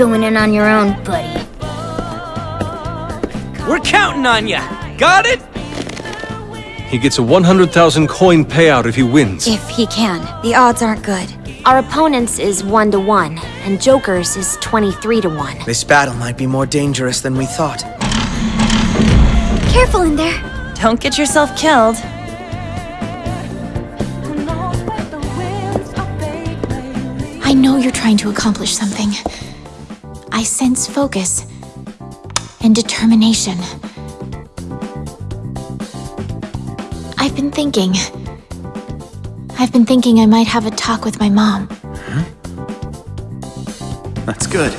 going in on your own, buddy. We're counting on you. Got it? He gets a 100,000 coin payout if he wins. If he can. The odds aren't good. Our opponent's is 1 to 1, and Joker's is 23 to 1. This battle might be more dangerous than we thought. Careful in there. Don't get yourself killed. I know you're trying to accomplish something. I sense focus and determination. I've been thinking. I've been thinking I might have a talk with my mom. That's good.